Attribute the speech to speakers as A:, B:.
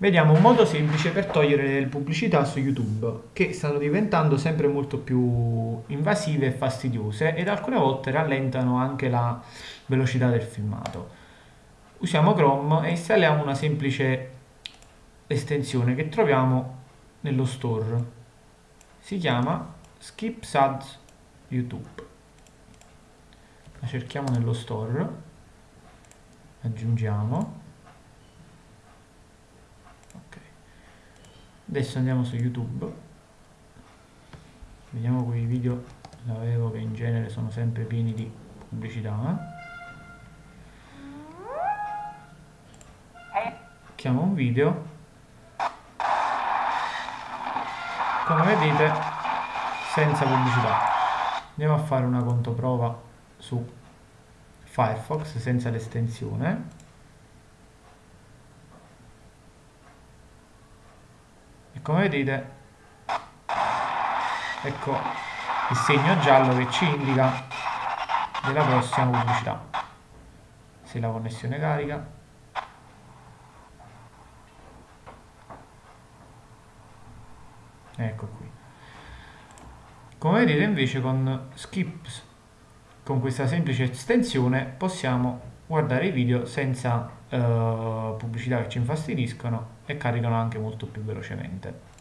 A: Vediamo un modo semplice per togliere le pubblicità su YouTube, che stanno diventando sempre molto più invasive e fastidiose ed alcune volte rallentano anche la velocità del filmato. Usiamo Chrome e installiamo una semplice estensione che troviamo nello store. Si chiama Skip Ads YouTube. La cerchiamo nello store, aggiungiamo adesso andiamo su youtube. Vediamo quei video l'avevo che in genere sono sempre pieni di pubblicità chiamo un video. Come vedete senza pubblicità. Andiamo a fare una controprova su Firefox senza l'estensione come vedete ecco il segno giallo che ci indica della prossima pubblicità. Se la connessione carica. Ecco qui. Come vedete invece con skips con questa semplice estensione possiamo guardare i video senza pubblicità che ci infastidiscono e caricano anche molto più velocemente